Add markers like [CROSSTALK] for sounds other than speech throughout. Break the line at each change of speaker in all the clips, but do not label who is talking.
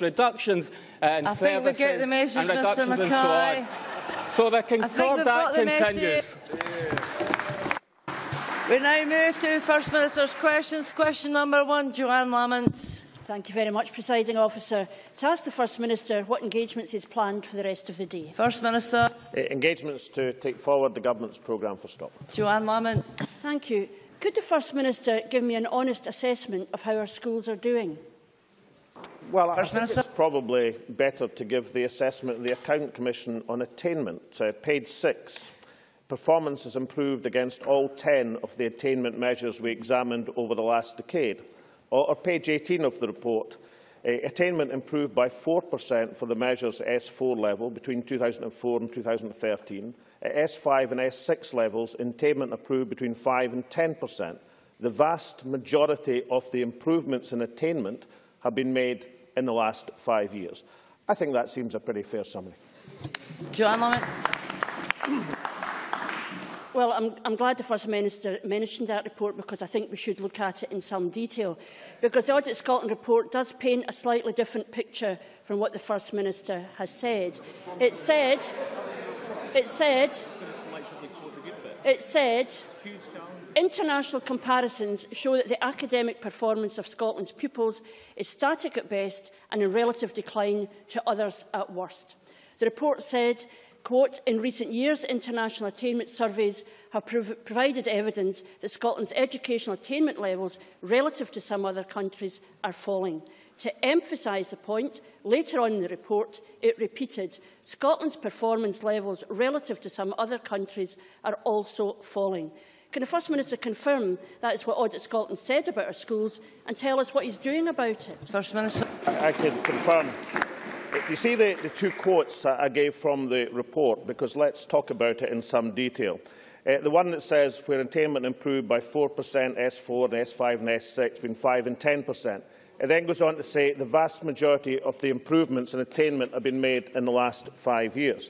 reductions uh, in
I think we get the message,
and reductions
Mr.
and so on. So the concordat continues.
We now move to First Minister's questions. Question number one, Johann Lamont.
Thank you very much, Presiding Officer. To ask the First Minister what engagements is planned for the rest of the day.
First Minister.
Uh, engagements to take forward the Government's programme for Scotland.
Johann Lamont.
Thank you. Could the First Minister give me an honest assessment of how our schools are doing?
Well, I think it's probably better to give the assessment of the Accounts Commission on attainment. Uh, page 6. Performance has improved against all 10 of the attainment measures we examined over the last decade. Or, or page 18 of the report. Uh, attainment improved by 4% for the measures S4 level between 2004 and 2013 at S5 and S6 levels, attainment improved between 5 and 10 per cent. The vast majority of the improvements in attainment have been made in the last five years. I think that seems a pretty fair summary.
Johann Lamont.
Well, I'm, I'm glad the First Minister mentioned that report because I think we should look at it in some detail. Because the Audit Scotland report does paint a slightly different picture from what the First Minister has said. It said It said, it said international comparisons show that the academic performance of Scotland's pupils is static at best and in relative decline to others at worst. The report said, quote, in recent years, international attainment surveys have prov provided evidence that Scotland's educational attainment levels relative to some other countries are falling. To emphasise the point, later on in the report, it repeated Scotland's performance levels relative to some other countries are also falling. Can the First Minister confirm that is what Audit Scotland said about our schools and tell us what he's doing about it?
First Minister.
I, I can confirm. You see the, the two quotes I gave from the report, because let's talk about it in some detail. Uh, the one that says where attainment improved by 4%, S4 and S5 and S6 between 5 and 10%. It then goes on to say the vast majority of the improvements in attainment have been made in the last five years.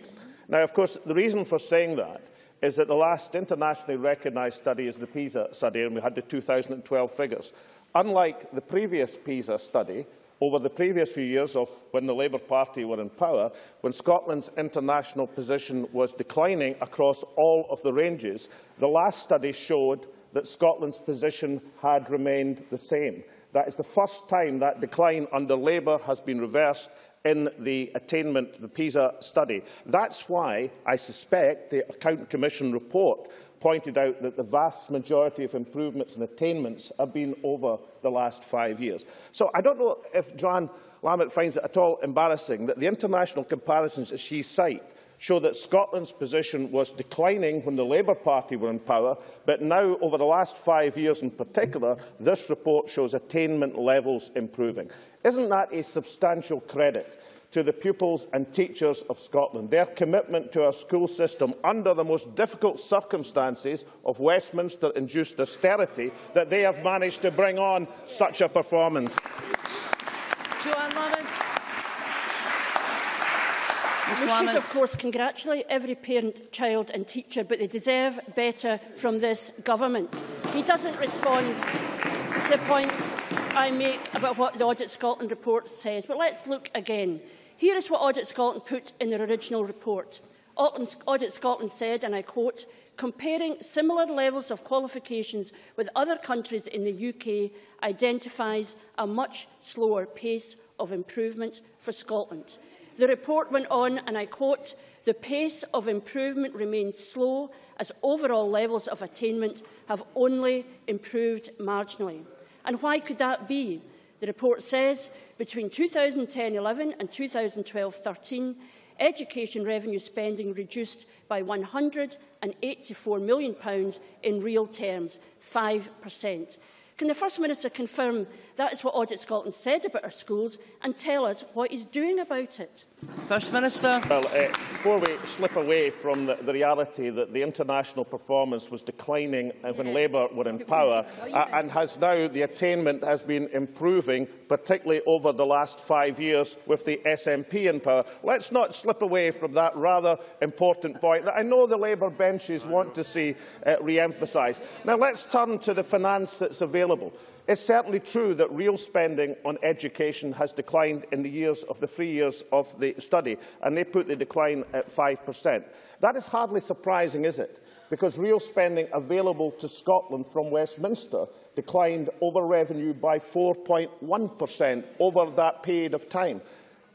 Now, of course, the reason for saying that is that the last internationally recognised study is the PISA study, and we had the 2012 figures. Unlike the previous PISA study, over the previous few years of when the Labour Party were in power, when Scotland's international position was declining across all of the ranges, the last study showed that Scotland's position had remained the same. That is the first time that decline under Labour has been reversed in the attainment, the PISA study. That's why I suspect the Accounts Commission report pointed out that the vast majority of improvements and attainments have been over the last five years. So I don't know if Johann Lamont finds it at all embarrassing that the international comparisons that she cites show that Scotland's position was declining when the Labour Party were in power, but now, over the last five years in particular, this report shows attainment levels improving. Isn't that a substantial credit to the pupils and teachers of Scotland. Their commitment to our school system under the most difficult circumstances of Westminster-induced austerity that they have managed to bring on such a performance.
Johann Lamont.
We should, of course, congratulate every parent, child and teacher, but they deserve better from this government. He doesn't respond to the points I make about what the Audit Scotland report says. But let's look again. Here is what Audit Scotland put in their original report. Audit Scotland said, and I quote, comparing similar levels of qualifications with other countries in the UK identifies a much slower pace of improvement for Scotland. The report went on, and I quote, the pace of improvement remains slow as overall levels of attainment have only improved marginally. And why could that be? The report says between 2010-11 and 2012-13, education revenue spending reduced by £184 million in real terms, 5%. Can the First Minister confirm that is what Audit Scotland said about our schools and tell us what he's doing about it?
First Minister.
Well, uh, before we slip away from the, the reality that the international performance was declining when Labour were in power uh, and has now the attainment has been improving, particularly over the last five years with the SNP in power. Let's not slip away from that rather important point that I know the Labour benches want to see uh, re-emphasised. Now let's turn to the finance that's available. It's certainly true that real spending on education has declined in the years of the three years of the study, and they put the decline at 5%. That is hardly surprising, is it? Because real spending available to Scotland from Westminster declined over revenue by 4.1% over that period of time.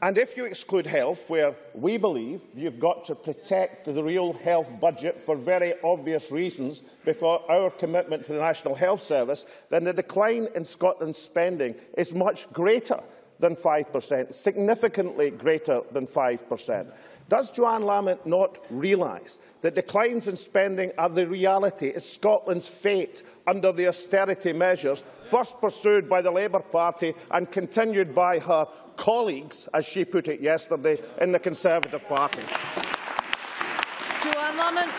And if you exclude health, where we believe you've got to protect the real health budget for very obvious reasons, because our commitment to the National Health Service, then the decline in Scotland's spending is much greater than 5%, significantly greater than 5%. Does Johann Lamont not realise that declines in spending are the reality, is Scotland's fate under the austerity measures first pursued by the Labour Party and continued by her colleagues, as she put it yesterday, in the Conservative Party?
Johann Lamont.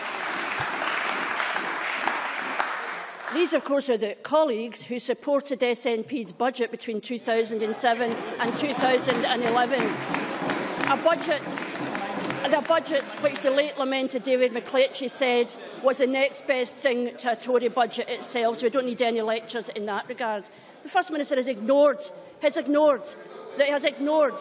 These, of course, are the colleagues who supported SNP's budget between 2007 and 2011. A budget budget, which the late lamented David McLetchie said was the next best thing to a Tory budget itself, so we don't need any lectures in that regard. The First Minister has ignored, has ignored, has ignored,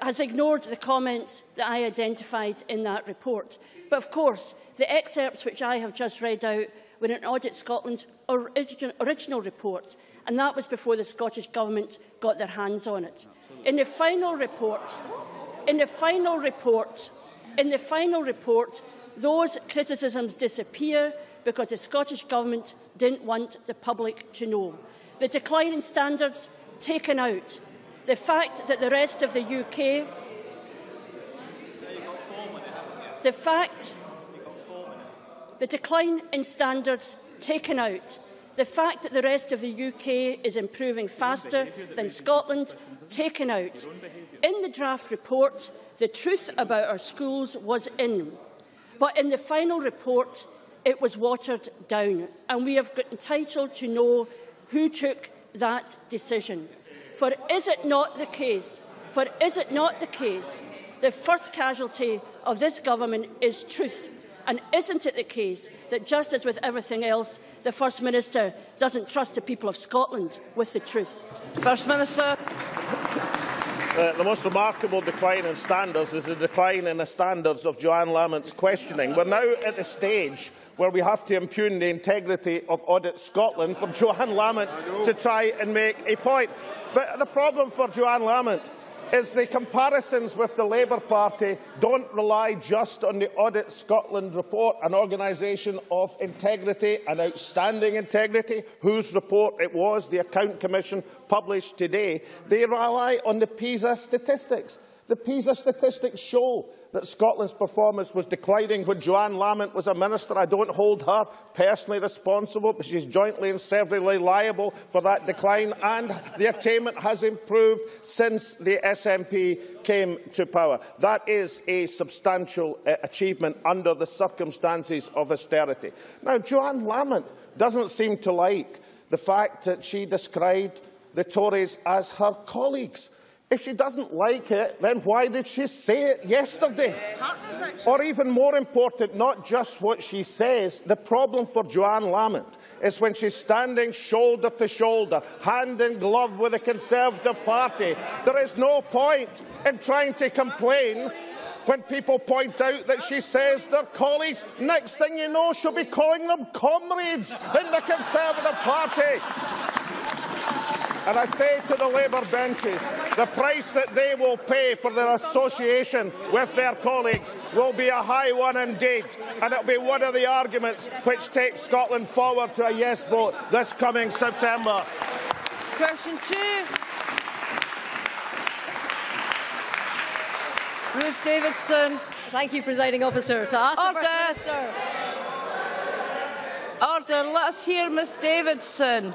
has ignored the comments that I identified in that report. But of course, the excerpts which I have just read out were in Audit Scotland's origin, original report, and that was before the Scottish Government got their hands on it. In the final report, in the final report, in the final report, those criticisms disappear because the Scottish Government didn't want the public to know. The decline in standards taken out. The fact that the rest of the UK the fact the decline in standards taken out, the fact that the rest of the UK is improving faster than Scotland taken out. In the draft report, the truth about our schools was in, but in the final report, it was watered down, and we have got entitled to know who took that decision. For is it not the case, for is it not the case, the first casualty of this government is truth, and isn't it the case that, just as with everything else, the First Minister doesn't trust the people of Scotland with the truth?
First Minister.
Uh, the most remarkable decline in standards is the decline in the standards of Johann Lamont's questioning. We're now at the stage where we have to impugn the integrity of Audit Scotland for Johann Lamont to try and make a point. But the problem for Johann Lamont is the comparisons with the Labour Party don't rely just on the Audit Scotland report, an organisation of integrity and outstanding integrity, whose report it was the Account Commission published today. They rely on the PISA statistics. The PISA statistics show that Scotland's performance was declining when Johann Lamont was a minister. I don't hold her personally responsible, but she's jointly and severally liable for that decline, and the attainment has improved since the SNP came to power. That is a substantial uh, achievement under the circumstances of austerity. Now, Johann Lamont doesn't seem to like the fact that she described the Tories as her colleagues. If she doesn't like it, then why did she say it yesterday? Or even more important, not just what she says, the problem for Johann Lamont is when she's standing shoulder to shoulder, hand in glove with the Conservative Party. There is no point in trying to complain when people point out that she says they're colleagues. Next thing you know, she'll be calling them comrades in the Conservative Party. And I say to the Labour benches, the price that they will pay for their association with their colleagues will be a high one indeed. And it will be one of the arguments which takes Scotland forward to a yes vote this coming September.
Question two. Ruth Davidson.
Thank you, Presiding Officer. To ask
Order.
the First Minister.
Order. Let's hear Ms Davidson.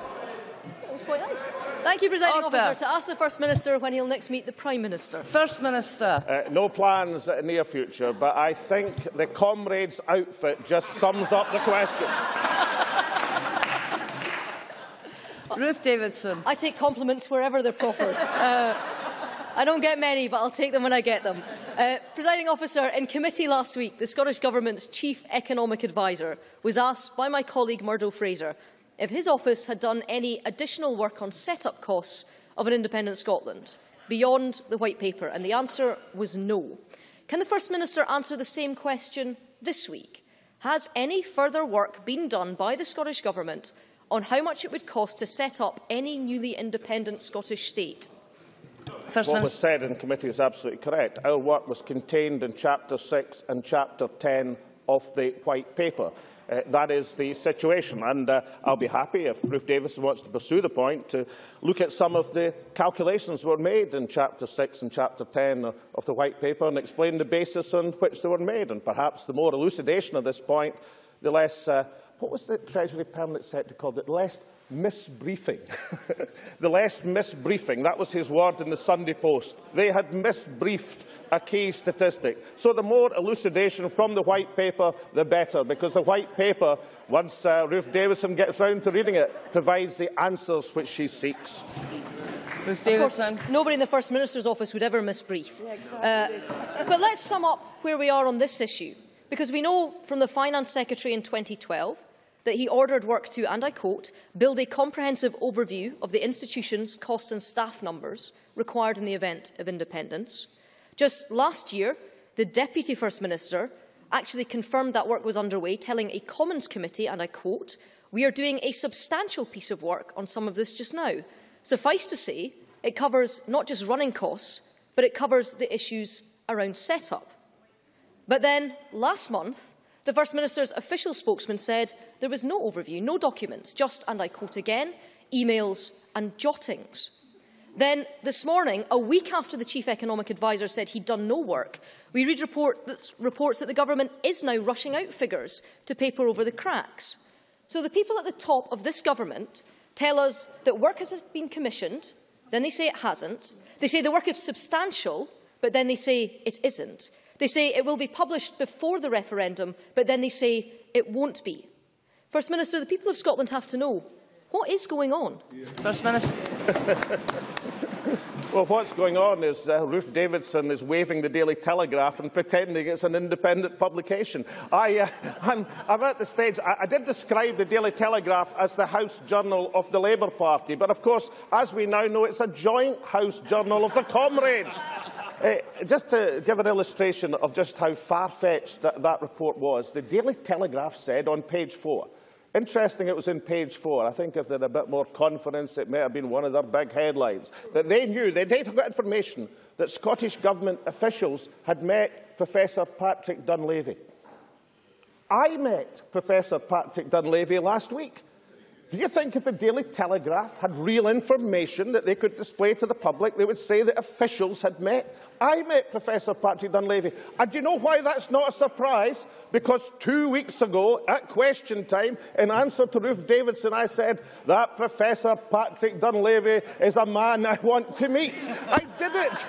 That was quite nice. Thank you, Presiding Order. Officer. To ask the First Minister when he'll next meet the Prime Minister.
First Minister.
Uh, no plans in the near future, but I think the comrade's outfit just sums up the question. [LAUGHS]
Ruth Davidson.
I take compliments wherever they're proffered. [LAUGHS] uh, I don't get many, but I'll take them when I get them. Uh, Presiding officer, in committee last week, the Scottish Government's Chief Economic Advisor was asked by my colleague Murdo Fraser if his office had done any additional work on set-up costs of an independent Scotland beyond the White Paper, and the answer was no. Can the First Minister answer the same question this week? Has any further work been done by the Scottish Government on how much it would cost to set up any newly independent Scottish state?
First what was said in committee is absolutely correct. Our work was contained in Chapter 6 and Chapter 10 of the White Paper. Uh, that is the situation. And uh, I'll be happy, if Ruth Davidson wants to pursue the point, to look at some of the calculations were made in Chapter 6 and Chapter 10 of the White Paper and explain the basis on which they were made. And perhaps the more elucidation of this point, the less, uh, what was the Treasury Permanent Secretary called it, the less misbriefing. [LAUGHS] the less misbriefing, that was his word in the Sunday Post. They had misbriefed a key statistic. So the more elucidation from the white paper, the better, because the white paper, once uh, Ruth Davidson gets round to reading it, provides the answers which she seeks.
Ruth Davidson. Course, nobody in the First Minister's office would ever misbrief. Yeah, exactly. uh, but let's sum up where we are on this issue, because we know from the Finance Secretary in 2012 that he ordered work to, and I quote, build a comprehensive overview of the institution's costs and staff numbers required in the event of independence. Just last year, the Deputy First Minister actually confirmed that work was underway, telling a Commons Committee, and I quote, we are doing a substantial piece of work on some of this just now. Suffice to say, it covers not just running costs, but it covers the issues around set-up. But then, last month, the First Minister's official spokesman said there was no overview, no documents, just, and I quote again, emails and jottings. Then, this morning, a week after the Chief Economic Advisor said he'd done no work, we read report that, reports that the Government is now rushing out figures to paper over the cracks. So the people at the top of this Government tell us that work has been commissioned, then they say it hasn't. They say the work is substantial, but then they say it isn't. They say it will be published before the referendum, but then they say it won't be. First Minister, the people of Scotland have to know, what is going on?
First Minister. [LAUGHS]
Well, what's going on is uh, Ruth Davidson is waving the Daily Telegraph and pretending it's an independent publication. I, uh, [LAUGHS] I'm, I'm, at the stage, I, I, did describe the Daily Telegraph as the House Journal of the Labour Party, but of course, as we now know, it's a joint House Journal of the Comrades. [LAUGHS] Uh, just to give an illustration of just how far-fetched that, that report was, the Daily Telegraph said on page four, Interesting it was in page four. I think if they had a bit more confidence, it may have been one of their big headlines. That they knew, they did got information that Scottish Government officials had met Professor Patrick Dunleavy. I met Professor Patrick Dunleavy last week. Do you think if the Daily Telegraph had real information that they could display to the public, they would say that officials had met? I met Professor Patrick Dunleavy. And do you know why that's not a surprise? Because two weeks ago, at question time, in answer to Ruth Davidson, I said, that Professor Patrick Dunleavy is a man I want to meet. I did it.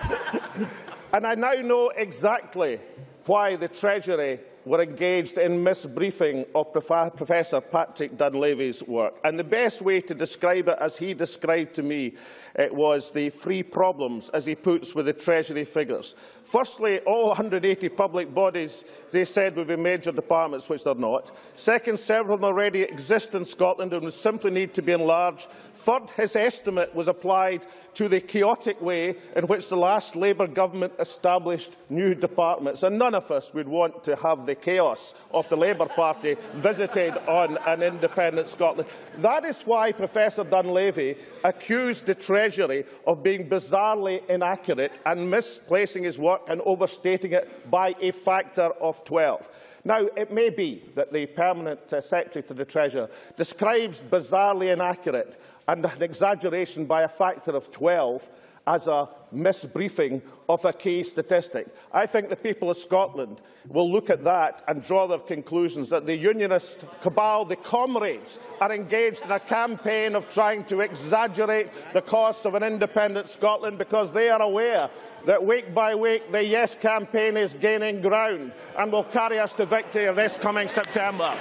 [LAUGHS] and I now know exactly why the Treasury were engaged in misbriefing of Professor Patrick Dunleavy's work. And the best way to describe it, as he described to me, it was the three problems, as he puts, with the Treasury figures. Firstly, all 180 public bodies, they said, would be major departments, which they're not. Second, several of them already exist in Scotland and would simply need to be enlarged. Third, his estimate was applied to the chaotic way in which the last Labour government established new departments. And none of us would want to have the chaos of the Labour Party visited on an independent Scotland. That is why Professor Dunleavy accused the Treasury of being bizarrely inaccurate and misplacing his work and overstating it by a factor of 12. Now, it may be that the Permanent uh, Secretary to the Treasurer describes bizarrely inaccurate and an exaggeration by a factor of 12 as a misbriefing of a key statistic. I think the people of Scotland will look at that and draw their conclusions that the unionist cabal, the comrades, are engaged in a campaign of trying to exaggerate the costs of an independent Scotland because they are aware that week by week the Yes campaign is gaining ground and will carry us to victory this coming September.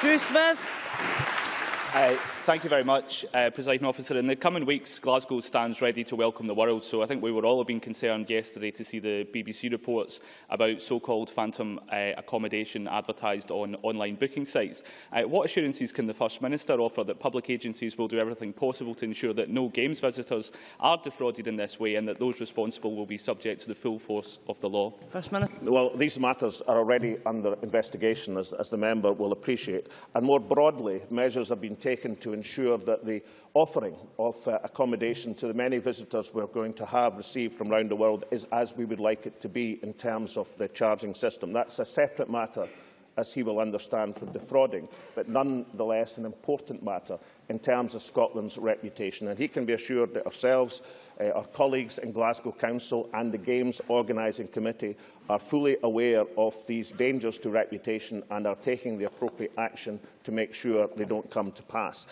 Drew Smith.
Uh,
Thank you very much, uh, Presiding Officer. In the coming weeks, Glasgow stands ready to welcome the world, so I think we were all been concerned yesterday to see the BBC reports about so-called phantom uh, accommodation advertised on online booking sites. Uh, what assurances can the First Minister offer that public agencies will do everything possible to ensure that no Games visitors are defrauded in this way and that those responsible will be subject to the full force of the law?
First Minister.
Well, these matters are already under investigation, as, as the member will appreciate. And more broadly, measures have been taken to ensure that the offering of uh, accommodation to the many visitors we're going to have received from around the world is as we would like it to be in terms of the charging system. That's a separate matter as he will understand from defrauding, but nonetheless an important matter in terms of Scotland's reputation. And he can be assured that ourselves, uh, our colleagues in Glasgow Council and the Games Organising Committee are fully aware of these dangers to reputation and are taking the appropriate action to make sure they don't come to pass.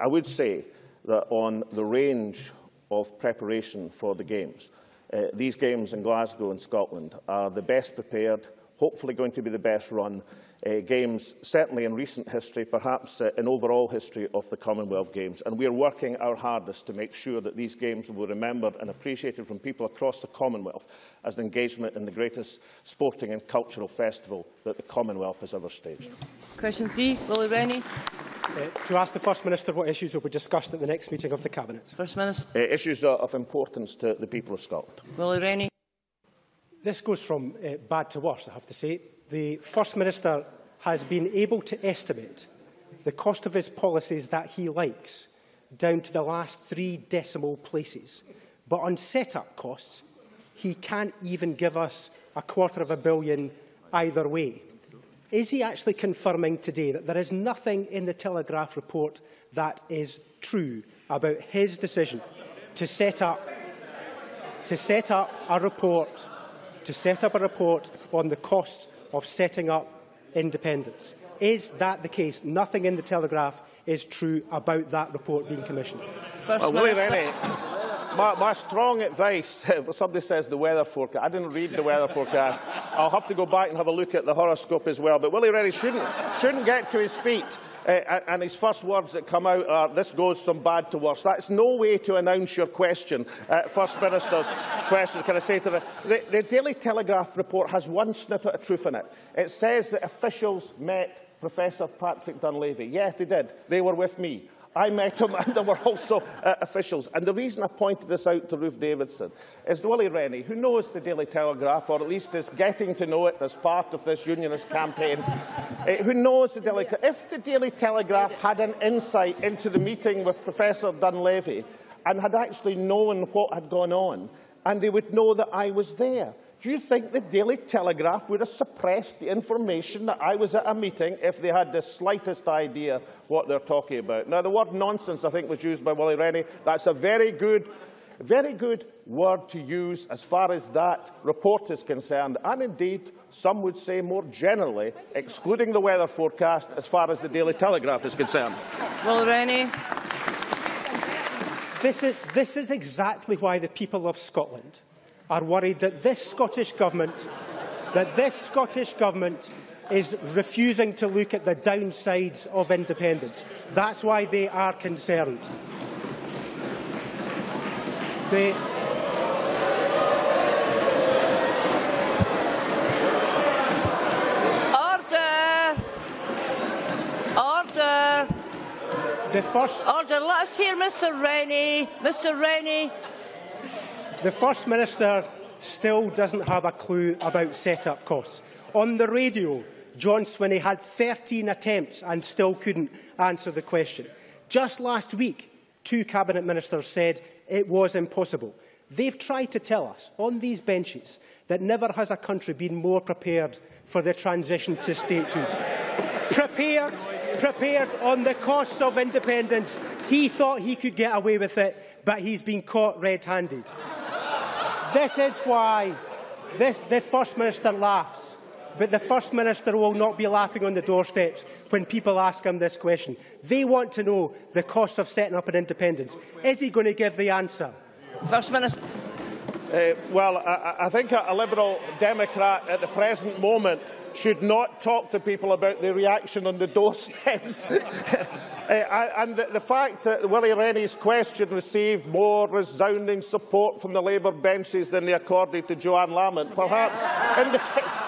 I would say that on the range of preparation for the Games, uh, these Games in Glasgow and Scotland are the best prepared, hopefully going to be the best run uh, Games, certainly in recent history, perhaps uh, in overall history of the Commonwealth Games. And we are working our hardest to make sure that these Games will be remembered and appreciated from people across the Commonwealth as an engagement in the greatest sporting and cultural festival that the Commonwealth has ever staged.
Question three, Willie Rennie.
Uh, to ask the First Minister what issues will be discussed at the next meeting of the Cabinet.
First Minister.
Uh, issues of importance to the people of Scotland.
Willie Rennie.
This goes from uh, bad to worse, I have to say. The First Minister has been able to estimate the cost of his policies that he likes down to the last three decimal places. But on set-up costs, he can't even give us a quarter of a billion either way. Is he actually confirming today that there is nothing in the Telegraph report that is true about his decision to set up to set up a report to set up a report on the costs of setting up independence? Is that the case? Nothing in the Telegraph is true about that report being commissioned.
First
well, Willie Rennie, my, my strong advice, [LAUGHS] somebody says the weather forecast. I didn't read the weather forecast. I'll have to go back and have a look at the horoscope as well. But Willie Rennie shouldn't, shouldn't get to his feet. Uh, and his first words that come out are, this goes from bad to worse. That's no way to announce your question, uh, First Minister's [LAUGHS] question. Can I say to the, the, the Daily Telegraph report has one snippet of truth in it. It says that officials met Professor Patrick Dunleavy. Yes, they did. They were with me. I met him [LAUGHS] and there were also uh, officials. And the reason I pointed this out to Ruth Davidson is Willie Rennie, who knows the Daily Telegraph, or at least is getting to know it as part of this unionist campaign, uh, [LAUGHS] who knows the Daily If the Daily Telegraph had an insight into the meeting with Professor Dunleavy and had actually known what had gone on, and they would know that I was there, do you think the Daily Telegraph would have suppressed the information that I was at a meeting if they had the slightest idea what they're talking about? Now, the word nonsense, I think, was used by Willie Rennie. That's a very good, very good word to use as far as that report is concerned. And indeed, some would say more generally, excluding the weather forecast, as far as the Daily Telegraph is concerned.
Willie Rennie.
This is, this is exactly why the people of Scotland are worried that this Scottish Government, that this Scottish Government is refusing to look at the downsides of independence. That's why they are concerned. They,
Order! Order!
The first...
Order. Let us hear Mr Rennie. Mr Rennie.
The First Minister still doesn't have a clue about set-up costs. On the radio, John Swinney had 13 attempts and still couldn't answer the question. Just last week, two Cabinet Ministers said it was impossible. They've tried to tell us on these benches that never has a country been more prepared for the transition to statehood. prepared, prepared on the costs of independence. He thought he could get away with it, but he's been caught red-handed. This is why this, the First Minister laughs. But the First Minister will not be laughing on the doorsteps when people ask him this question. They want to know the cost of setting up an independence. Is he going to give the answer?
First Minister.
Uh, well, I, I think a, a Liberal Democrat at the present moment should not talk to people about the reaction on the doorsteps. [LAUGHS] Uh, and the, the fact that Willie Rennie's question received more resounding support from the Labour benches than they accorded to Johann Lamont perhaps indicates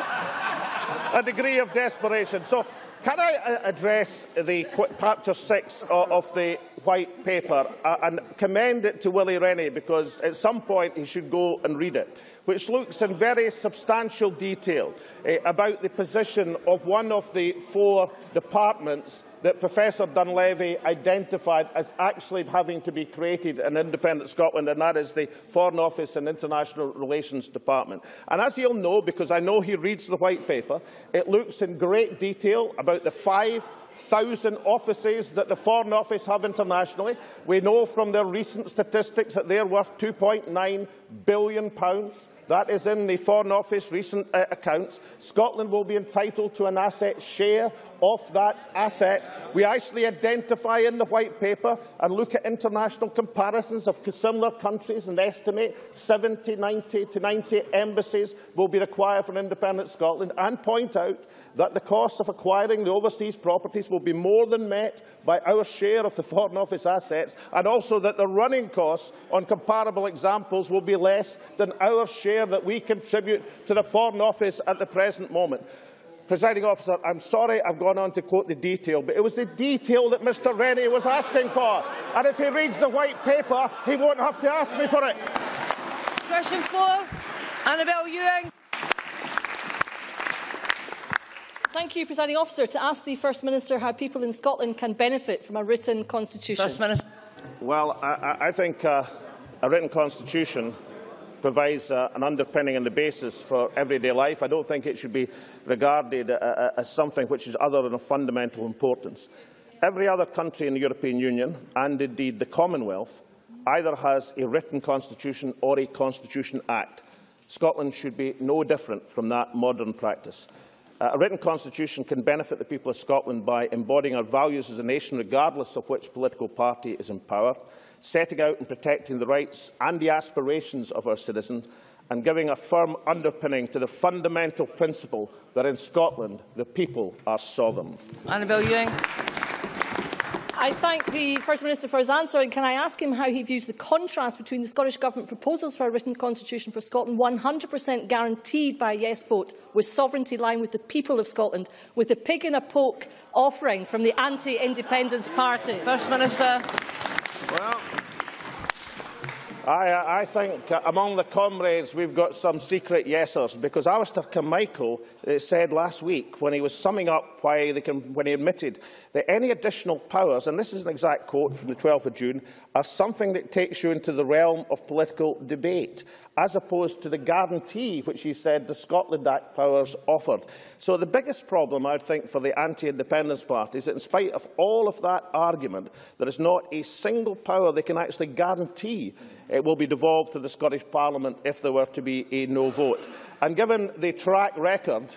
a degree of desperation. So, can I uh, address the chapter 6 of the white paper uh, and commend it to Willie Rennie because at some point he should go and read it which looks in very substantial detail eh, about the position of one of the four departments that Professor Dunleavy identified as actually having to be created in independent Scotland, and that is the Foreign Office and International Relations Department. And as you'll know, because I know he reads the White Paper, it looks in great detail about the five thousand offices that the Foreign Office have internationally. We know from their recent statistics that they're worth £2.9 billion. Pounds. That is in the Foreign Office recent uh, accounts. Scotland will be entitled to an asset share of that asset. We actually identify in the White Paper and look at international comparisons of similar countries and estimate 70, 90 to 90 embassies will be required for independent Scotland and point out that the cost of acquiring the overseas properties will be more than met by our share of the Foreign Office assets and also that the running costs on comparable examples will be less than our share that we contribute to the Foreign Office at the present moment. Presiding officer, I'm sorry I've gone on to quote the detail, but it was the detail that Mr Rennie was asking for. And if he reads the white paper, he won't have to ask me for it.
Question four, Annabel Ewing.
Thank you, Presiding Officer. To ask the First Minister how people in Scotland can benefit from a written constitution.
First Minister.
Well, I, I think uh, a written constitution provides uh, an underpinning and the basis for everyday life. I don't think it should be regarded uh, uh, as something which is other than of fundamental importance. Every other country in the European Union, and indeed the Commonwealth, either has a written constitution or a Constitution Act. Scotland should be no different from that modern practice. Uh, a written constitution can benefit the people of Scotland by embodying our values as a nation, regardless of which political party is in power, setting out and protecting the rights and the aspirations of our citizens, and giving a firm underpinning to the fundamental principle that in Scotland the people are sovereign.
Annabel Ewing.
I thank the First Minister for his answer and can I ask him how he views the contrast between the Scottish Government proposals for a written constitution for Scotland 100% guaranteed by a yes vote with sovereignty lying with the people of Scotland with a pig in a poke offering from the anti-independence party?
First Minister.
Well, I, I think among the comrades we've got some secret yesers because Alistair Carmichael uh, said last week when he was summing up why they can, when he admitted that any additional powers, and this is an exact quote from the 12th of June, are something that takes you into the realm of political debate as opposed to the guarantee which he said the Scotland Act powers offered. So the biggest problem, I think, for the anti-independence party is that in spite of all of that argument, there is not a single power they can actually guarantee it will be devolved to the Scottish Parliament if there were to be a no vote. And given the track record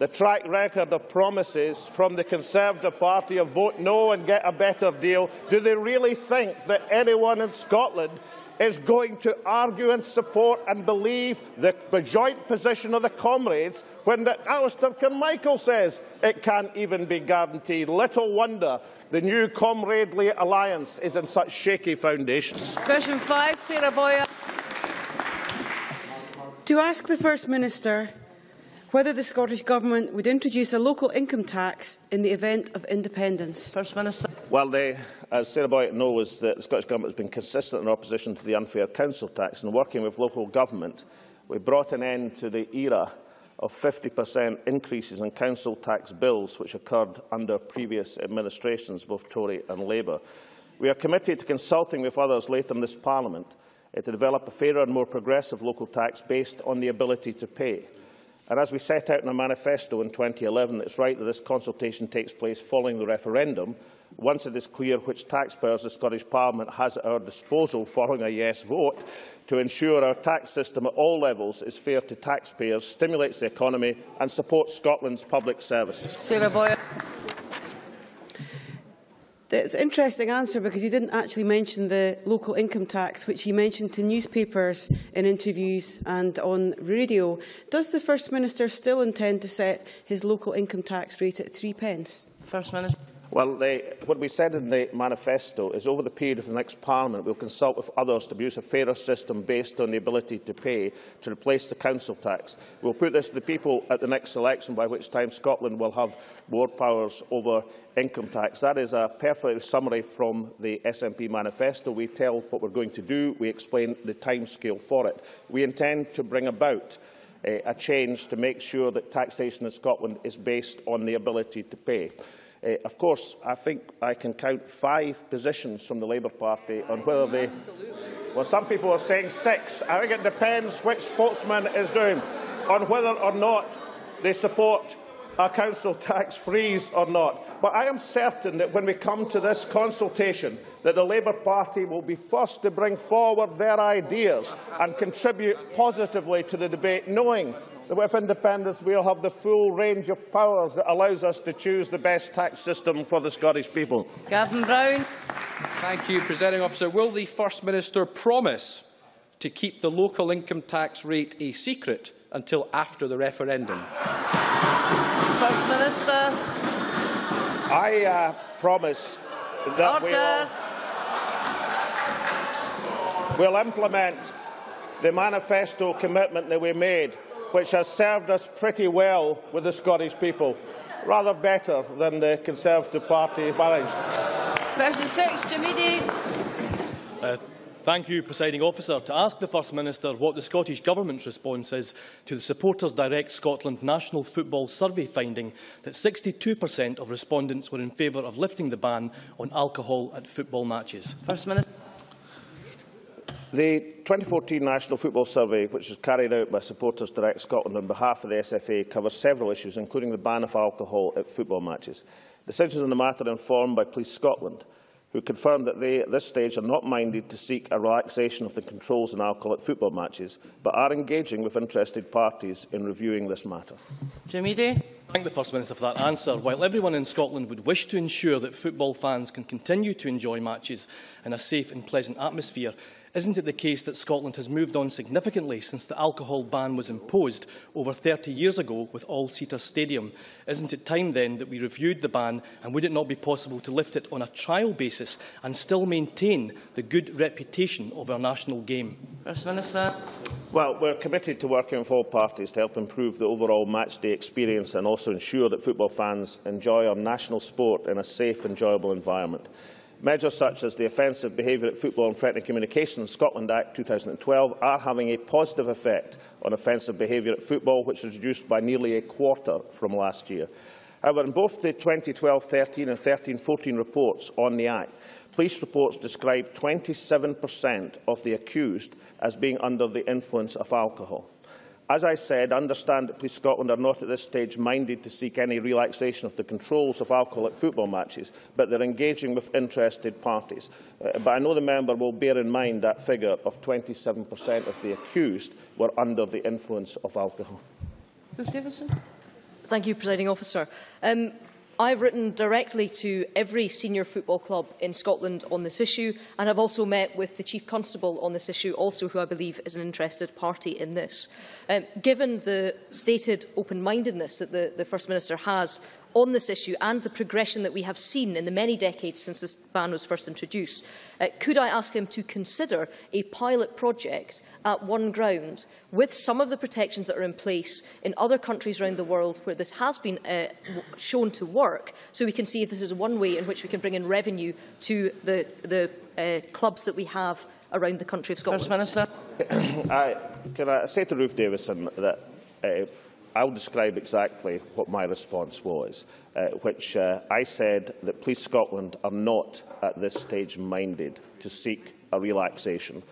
the track record of promises from the Conservative Party of vote no and get a better deal, do they really think that anyone in Scotland is going to argue and support and believe the joint position of the comrades when the Alistair Carmichael says it can't even be guaranteed. Little wonder the new comradely alliance is in such shaky foundations.
Question five, Sarah Boyack.
To ask the First Minister whether the Scottish Government would introduce a local income tax in the event of independence.
First Minister.
Well, they, as Sarah Boyack knows, the Scottish Government has been consistent in opposition to the unfair council tax and working with local government, we brought an end to the era of 50% increases in council tax bills which occurred under previous administrations, both Tory and Labour. We are committed to consulting with others later in this Parliament uh, to develop a fairer and more progressive local tax based on the ability to pay. And as we set out in our manifesto in 2011, it's right that this consultation takes place following the referendum, once it is clear which taxpayers the Scottish Parliament has at our disposal following a yes vote, to ensure our tax system at all levels is fair to taxpayers, stimulates the economy and supports Scotland's public services.
It's an interesting answer because he didn't actually mention the local income tax, which he mentioned to newspapers in interviews and on radio. Does the First Minister still intend to set his local income tax rate at three pence?
First Minister.
Well, the, what we said in the manifesto is over the period of the next Parliament, we'll consult with others to produce a fairer system based on the ability to pay to replace the council tax. We'll put this to the people at the next election, by which time Scotland will have more powers over income tax. That is a perfect summary from the SNP manifesto. We tell what we're going to do. We explain the timescale for it. We intend to bring about uh, a change to make sure that taxation in Scotland is based on the ability to pay. Uh, of course, I think I can count five positions from the Labour Party on whether they... Absolutely. Well, some people are saying six. I think it depends which spokesman is doing on whether or not they support a council tax freeze or not. But I am certain that when we come to this consultation, that the Labour Party will be first to bring forward their ideas and contribute positively to the debate, knowing that with independence we'll have the full range of powers that allows us to choose the best tax system for the Scottish people.
Gavin Brown.
Thank you, Presiding Officer. Will the First Minister promise to keep the local income tax rate a secret until after the referendum?
First Minister.
I uh, promise that
Order.
we'll, we'll implement the manifesto commitment that we made, which has served us pretty well with the Scottish people, rather better than the Conservative Party managed.
Question six, Jim Eadie.
Uh, Thank you, Presiding Officer. To ask the First Minister what the Scottish Government's response is to the Supporters Direct Scotland National Football Survey finding that 62% of respondents were in favour of lifting the ban on alcohol at football matches.
First Minister.
The 2014 National Football Survey, which was carried out by Supporters Direct Scotland on behalf of the SFA, covers several issues, including the ban of alcohol at football matches. Decisions on the matter are informed by Police Scotland who confirmed that they, at this stage, are not minded to seek a relaxation of the controls on alcohol at football matches, but are engaging with interested parties in reviewing this matter.
Jim Eadie.
Thank the First Minister for that answer. While everyone in Scotland would wish to ensure that football fans can continue to enjoy matches in a safe and pleasant atmosphere, Isn't it the case that Scotland has moved on significantly since the alcohol ban was imposed over 30 years ago with All-Seater Stadium? Isn't it time then that we reviewed the ban and would it not be possible to lift it on a trial basis and still maintain the good reputation of our national game?
First Minister.
Well, we're committed to working with all parties to help improve the overall matchday experience and also ensure that football fans enjoy our national sport in a safe, enjoyable environment. Measures such as the Offensive Behaviour at Football and Threatening Communications Scotland Act 2012 are having a positive effect on offensive behaviour at football, which was reduced by nearly a quarter from last year. However, in both the 2012-13 and 13-14 reports on the Act, police reports describe 27% of the accused as being under the influence of alcohol. As I said, I understand that Police Scotland are not at this stage minded to seek any relaxation of the controls of alcohol at football matches, but they're engaging with interested parties. Uh, but I know the member will bear in mind that figure of 27% of the accused were under the influence of alcohol.
Ruth Davidson.
Thank you, Presiding Officer. Um, I've written directly to every senior football club in Scotland on this issue and I have also met with the Chief Constable on this issue, also who I believe is an interested party in this. Um, given the stated open-mindedness that the, the First Minister has on this issue and the progression that we have seen in the many decades since this ban was first introduced, uh, could I ask him to consider a pilot project at one ground with some of the protections that are in place in other countries around the world where this has been uh, shown to work, so we can see if this is one way in which we can bring in revenue to the, the uh, clubs that we have around the country of Scotland?
First Minister. [COUGHS]
I, can I say to Ruth Davidson that uh, I'll describe exactly what my response was, uh, which uh, I said that Police Scotland are not at this stage minded to seek a relaxation.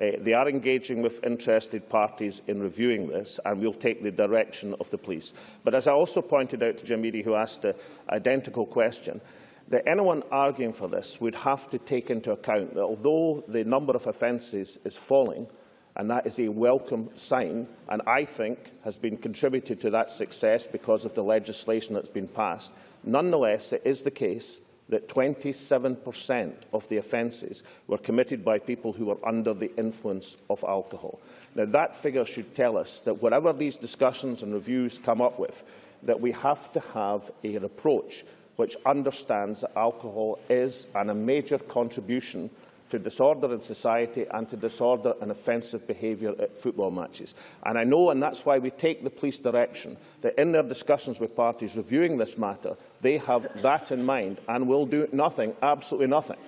Uh, they are engaging with interested parties in reviewing this and we will take the direction of the police. But as I also pointed out to Jim Eadie, who asked an identical question, that anyone arguing for this would have to take into account that although the number of offences is falling, and that is a welcome sign, and I think has been contributed to that success because of the legislation that's been passed. Nonetheless, it is the case that 27% of the offences were committed by people who were under the influence of alcohol. Now, that figure should tell us that whatever these discussions and reviews come up with, that we have to have an approach which understands that alcohol is and a major contribution to disorder in society and to disorder and offensive behaviour at football matches. And I know, and that's why we take the police direction, that in their discussions with parties reviewing this matter, they have that in mind and will do nothing, absolutely nothing,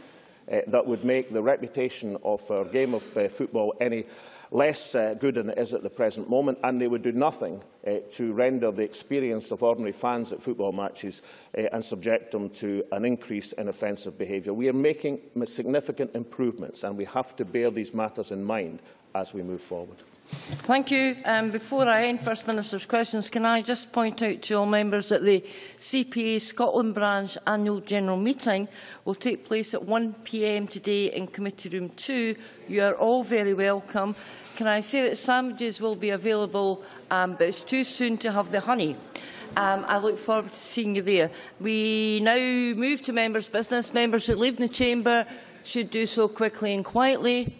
uh, that would make the reputation of our game of uh, football any less uh, good than it is at the present moment, and they would do nothing uh, to render the experience of ordinary fans at football matches uh, and subject them to an increase in offensive behaviour. We are making significant improvements, and we have to bear these matters in mind as we move forward.
Thank you. Um, before I end First Minister's questions, can I just point out to all members that the CPA Scotland branch annual general meeting will take place at 1pm today in Committee Room 2. You are all very welcome. Can I say that sandwiches will be available, um, but it's too soon to have the honey. Um, I look forward to seeing you there. We now move to members' business. Members who leave the chamber should do so quickly and quietly.